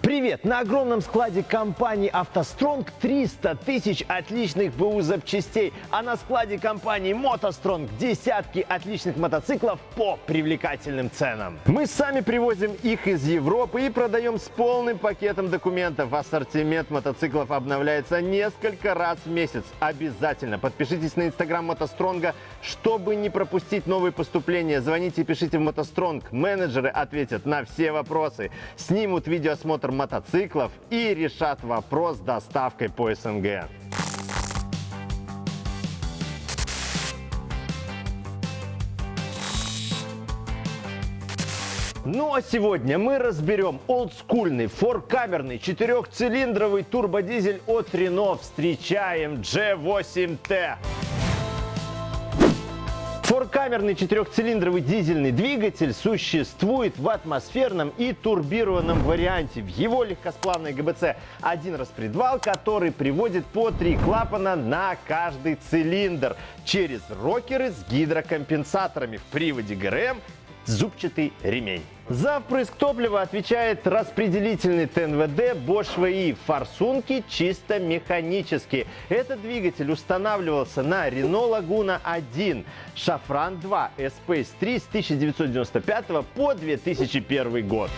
Привет! На огромном складе компании «АвтоСтронг» 300 тысяч отличных БУ запчастей, а на складе компании «МотоСтронг» десятки отличных мотоциклов по привлекательным ценам. Мы сами привозим их из Европы и продаем с полным пакетом документов. Ассортимент мотоциклов обновляется несколько раз в месяц. Обязательно подпишитесь на инстаграм «МотоСтронга», чтобы не пропустить новые поступления. Звоните и пишите в «МотоСтронг». Менеджеры ответят на все вопросы, снимут видеоосмотр мотоциклов и решат вопрос с доставкой по СНГ. Ну а сегодня мы разберем олдскульный форкамерный четырехцилиндровый турбодизель от Renault. Встречаем G8T. Форкамерный четырехцилиндровый дизельный двигатель существует в атмосферном и турбированном варианте. В его легкосплавной ГБЦ один распредвал, который приводит по три клапана на каждый цилиндр через рокеры с гидрокомпенсаторами в приводе ГРМ зубчатый ремень. За впрыск топлива отвечает распределительный ТНВД Bosch VI. Форсунки чисто механические. Этот двигатель устанавливался на Renault Laguna 1, Шафран 2, Space 3 с 1995 по 2001 год.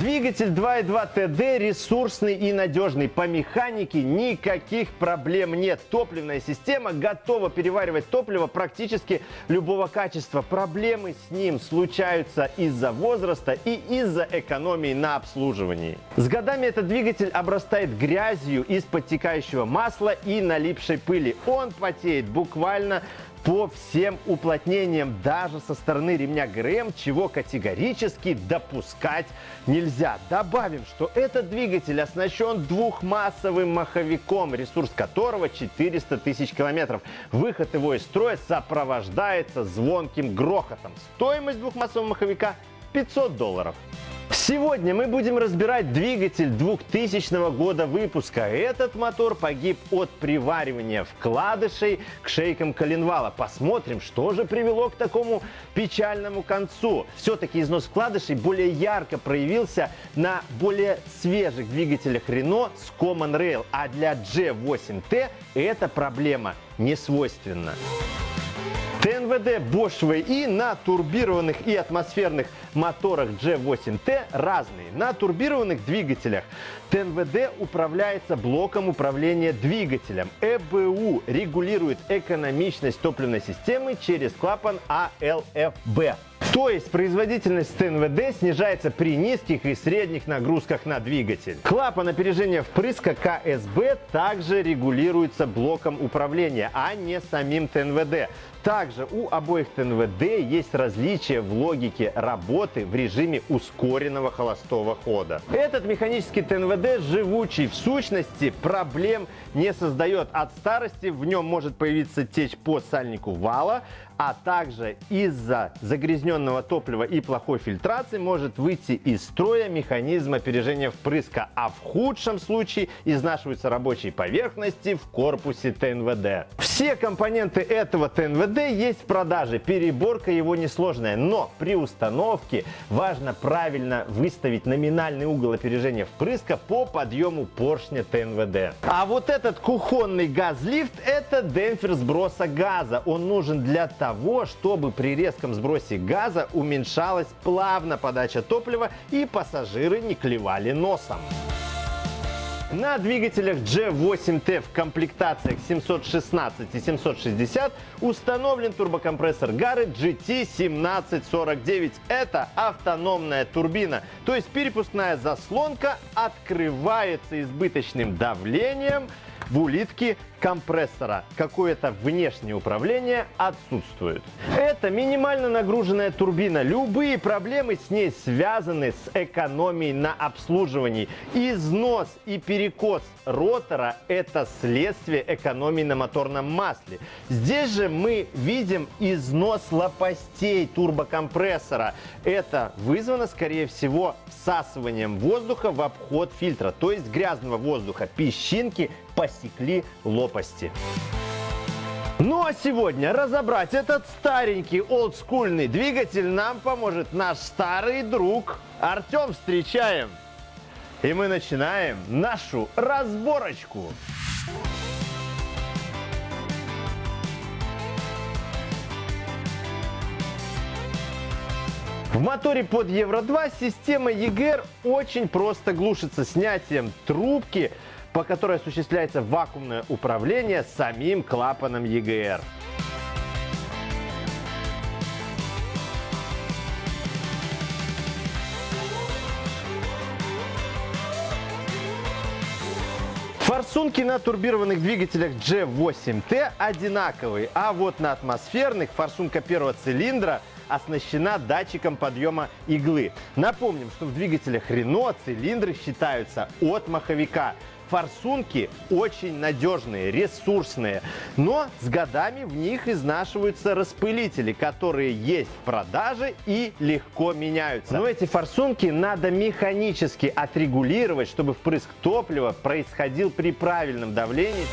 Двигатель 2.2 TD ресурсный и надежный. По механике никаких проблем нет. Топливная система готова переваривать топливо практически любого качества. Проблемы с ним случаются из-за возраста и из-за экономии на обслуживании. С годами этот двигатель обрастает грязью из подтекающего масла и налипшей пыли. Он потеет буквально по всем уплотнениям, даже со стороны ремня ГРМ, чего категорически допускать нельзя. Добавим, что этот двигатель оснащен двухмассовым маховиком, ресурс которого 400 тысяч километров. Выход его из строя сопровождается звонким грохотом. Стоимость двухмассового маховика 500 долларов. Сегодня мы будем разбирать двигатель 2000 года выпуска. Этот мотор погиб от приваривания вкладышей к шейкам коленвала. Посмотрим, что же привело к такому печальному концу. Все-таки износ вкладышей более ярко проявился на более свежих двигателях Renault с Common Rail, а для G8T эта проблема не свойственна. ТНВД Bosch VI на турбированных и атмосферных моторах G8T разные. На турбированных двигателях ТНВД управляется блоком управления двигателем. ЭБУ регулирует экономичность топливной системы через клапан ALFB. То есть производительность ТНВД снижается при низких и средних нагрузках на двигатель. Клапан опережения впрыска КСБ также регулируется блоком управления, а не самим ТНВД. Также у обоих ТНВД есть различия в логике работы в режиме ускоренного холостого хода. Этот механический ТНВД живучий, в сущности проблем не создает. От старости в нем может появиться течь по сальнику вала, а также из-за загрязненного топлива и плохой фильтрации может выйти из строя механизм опережения впрыска, а в худшем случае изнашиваются рабочие поверхности в корпусе ТНВД. Все компоненты этого ТНВД есть в продаже, переборка его несложная, но при установке важно правильно выставить номинальный угол опережения впрыска по подъему поршня ТНВД. А вот этот кухонный газлифт это демпфер сброса газа. Он нужен для того, чтобы при резком сбросе газа уменьшалась плавно подача топлива и пассажиры не клевали носом. На двигателях G8T в комплектациях 716 и 760 установлен турбокомпрессор Гары GT1749. Это автономная турбина, то есть перепускная заслонка открывается избыточным давлением в улитке компрессора. Какое-то внешнее управление отсутствует. Это минимально нагруженная турбина. Любые проблемы с ней связаны с экономией на обслуживании. Износ и перекос ротора – это следствие экономии на моторном масле. Здесь же мы видим износ лопастей турбокомпрессора. Это вызвано, скорее всего, всасыванием воздуха в обход фильтра, то есть грязного воздуха. Песчинки посекли лопасти. Ну а сегодня разобрать этот старенький олдскульный двигатель нам поможет наш старый друг Артем. Встречаем! И мы начинаем нашу разборочку. В моторе под Евро-2 система EGR очень просто глушится снятием трубки, по которой осуществляется вакуумное управление самим клапаном EGR. Форсунки на турбированных двигателях G8T одинаковые, а вот на атмосферных форсунка первого цилиндра оснащена датчиком подъема иглы. Напомним, что в двигателях Renault цилиндры считаются от маховика. Форсунки очень надежные, ресурсные, но с годами в них изнашиваются распылители, которые есть в продаже и легко меняются. Но эти форсунки надо механически отрегулировать, чтобы впрыск топлива происходил при правильном давлении.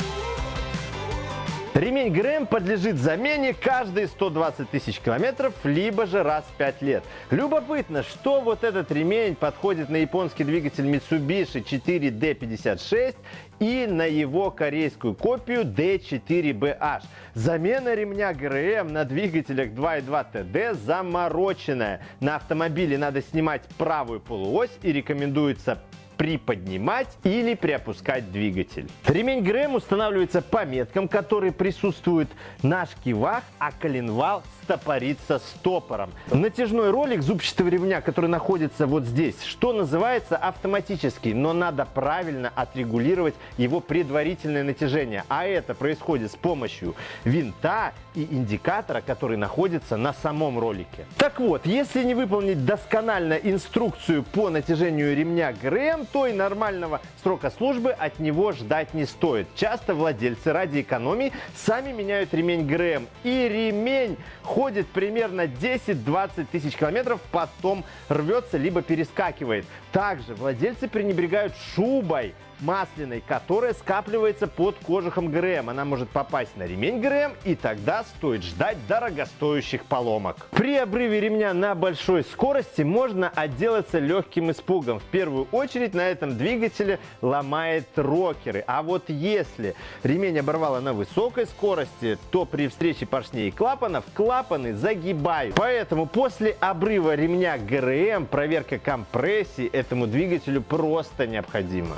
Ремень ГРМ подлежит замене каждые 120 тысяч километров, либо же раз в 5 лет. Любопытно, что вот этот ремень подходит на японский двигатель Mitsubishi 4D56 и на его корейскую копию D4BH. Замена ремня ГРМ на двигателях 2.2 TD замороченная. На автомобиле надо снимать правую полуось и рекомендуется приподнимать или приопускать двигатель. Ремень ГРМ устанавливается по меткам, которые присутствуют на шкивах, а коленвал стопорится стопором. Натяжной ролик зубчатого ремня, который находится вот здесь, что называется автоматический, но надо правильно отрегулировать его предварительное натяжение. А это происходит с помощью винта и индикатора, который находится на самом ролике. Так вот, если не выполнить досконально инструкцию по натяжению ремня ГРМ, то и нормального срока службы от него ждать не стоит. Часто владельцы ради экономии сами меняют ремень ГРМ. И ремень ходит примерно 10-20 тысяч километров, потом рвется либо перескакивает. Также владельцы пренебрегают шубой масляной, которая скапливается под кожухом ГРМ. Она может попасть на ремень ГРМ и тогда стоит ждать дорогостоящих поломок. При обрыве ремня на большой скорости можно отделаться легким испугом. В первую очередь на этом двигателе ломает рокеры. А вот если ремень оборвало на высокой скорости, то при встрече поршней и клапанов клапаны загибают. Поэтому после обрыва ремня ГРМ проверка компрессии этому двигателю просто необходима.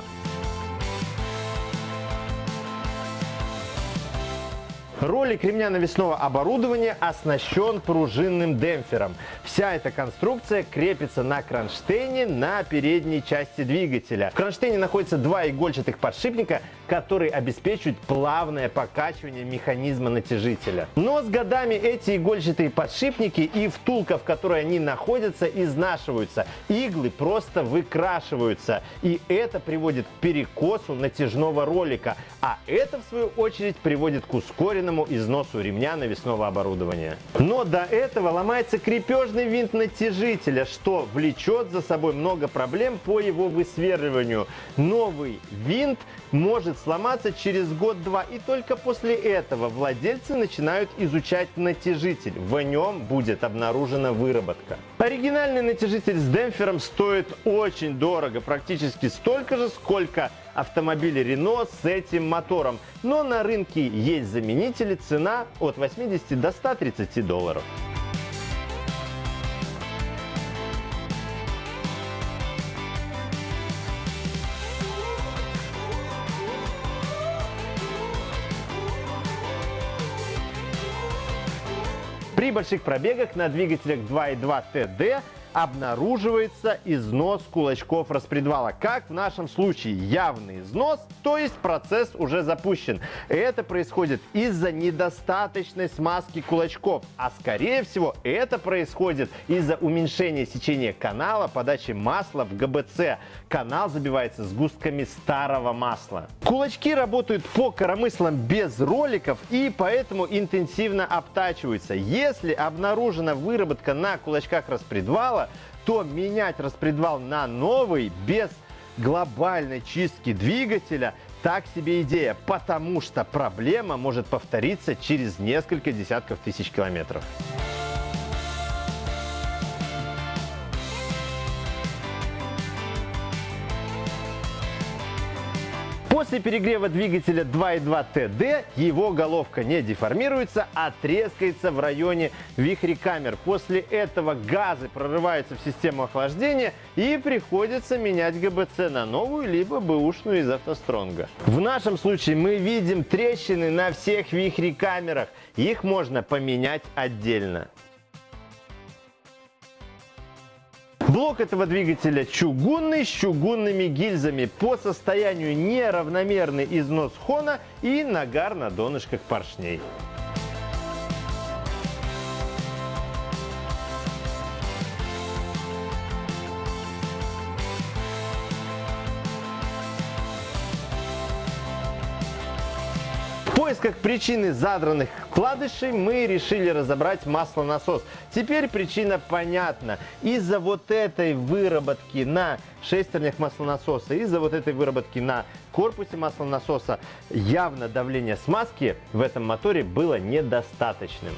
Ролик ремня навесного оборудования оснащен пружинным демпфером. Вся эта конструкция крепится на кронштейне на передней части двигателя. В кронштейне находятся два игольчатых подшипника, которые обеспечивают плавное покачивание механизма натяжителя. Но с годами эти игольчатые подшипники и втулка, в которой они находятся, изнашиваются. Иглы просто выкрашиваются. И это приводит к перекосу натяжного ролика. А это, в свою очередь, приводит к ускоренному постоянному износу ремня навесного оборудования. Но до этого ломается крепежный винт натяжителя, что влечет за собой много проблем по его высверливанию. Новый винт может сломаться через год-два, и только после этого владельцы начинают изучать натяжитель. В нем будет обнаружена выработка. Оригинальный натяжитель с демпфером стоит очень дорого, практически столько же, сколько автомобили Renault с этим мотором. Но на рынке есть заменители, цена от 80 до 130 долларов. При больших пробегах на двигателях 2.2 TD обнаруживается износ кулачков распредвала. Как в нашем случае явный износ, то есть процесс уже запущен. Это происходит из-за недостаточной смазки кулачков, а скорее всего это происходит из-за уменьшения сечения канала подачи масла в ГБЦ. Канал забивается сгустками старого масла. Кулачки работают по коромыслам без роликов и поэтому интенсивно обтачиваются. Если обнаружена выработка на кулачках распредвала, материала, то менять распредвал на новый без глобальной чистки двигателя так себе идея, потому что проблема может повториться через несколько десятков тысяч километров. После перегрева двигателя 2.2 TD его головка не деформируется, а трескается в районе вихрекамер. После этого газы прорываются в систему охлаждения и приходится менять ГБЦ на новую, либо бэушную из автостронга. В нашем случае мы видим трещины на всех вихрекамерах. Их можно поменять отдельно. Блок этого двигателя чугунный с чугунными гильзами. По состоянию неравномерный износ хона и нагар на донышках поршней. Поисках причины задранных вкладышей мы решили разобрать маслонасос. Теперь причина понятна. Из-за вот этой выработки на шестернях маслонасоса, из-за вот этой выработки на корпусе маслонасоса явно давление смазки в этом моторе было недостаточным.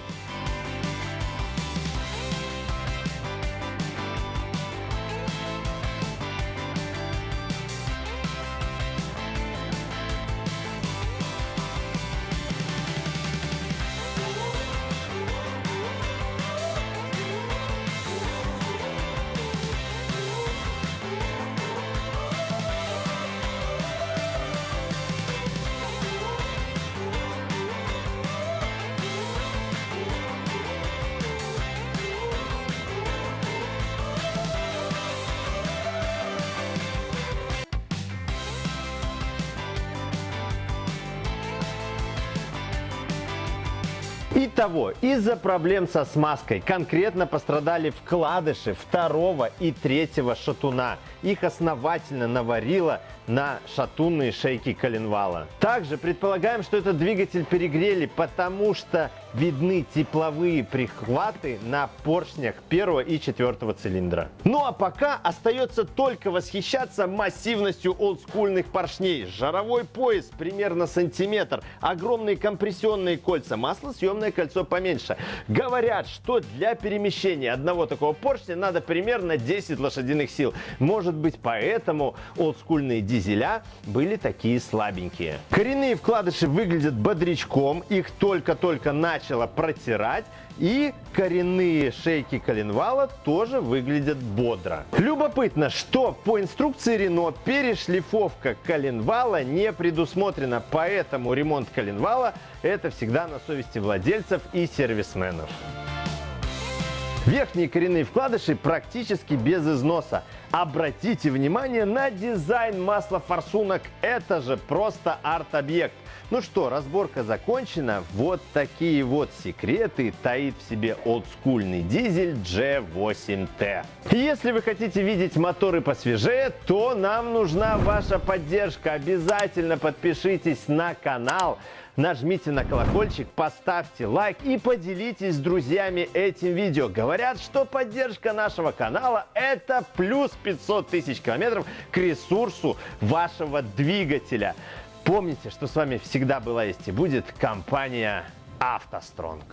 Итого, из-за проблем со смазкой конкретно пострадали вкладыши второго и третьего шатуна. Их основательно наварило на шатунные шейки коленвала. Также предполагаем, что этот двигатель перегрели, потому что видны тепловые прихваты на поршнях первого и четвертого цилиндра. Ну а пока остается только восхищаться массивностью олдскульных поршней. Жаровой пояс примерно сантиметр, огромные компрессионные кольца, маслосъемное кольцо поменьше. Говорят, что для перемещения одного такого поршня надо примерно 10 лошадиных сил. Может быть поэтому олдскульные дизеля были такие слабенькие. Коренные вкладыши выглядят бодрячком, их только-только начало протирать, и коренные шейки коленвала тоже выглядят бодро. Любопытно, что по инструкции Рено перешлифовка коленвала не предусмотрена, поэтому ремонт коленвала это всегда на совести владельцев и сервисменов. Верхние коренные вкладыши практически без износа. Обратите внимание на дизайн масла форсунок. Это же просто арт-объект. Ну что, разборка закончена. Вот такие вот секреты таит в себе олдскульный дизель G8T. Если вы хотите видеть моторы посвежее, то нам нужна ваша поддержка. Обязательно подпишитесь на канал нажмите на колокольчик, поставьте лайк и поделитесь с друзьями этим видео. Говорят, что поддержка нашего канала это плюс 500 тысяч километров к ресурсу вашего двигателя. Помните, что с вами всегда была есть и будет компания «АвтоСтронг».